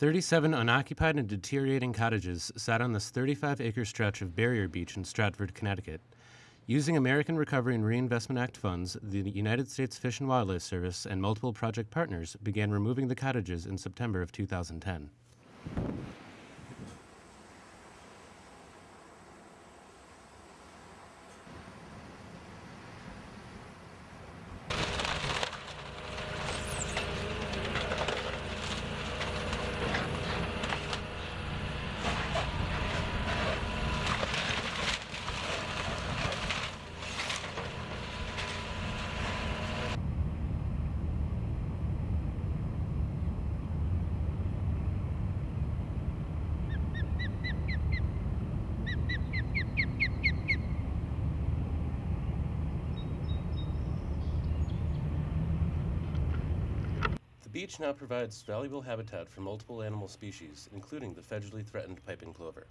37 unoccupied and deteriorating cottages sat on this 35 acre stretch of barrier beach in Stratford, Connecticut. Using American Recovery and Reinvestment Act funds, the United States Fish and Wildlife Service and multiple project partners began removing the cottages in September of 2010. The beach now provides valuable habitat for multiple animal species, including the federally threatened piping plover.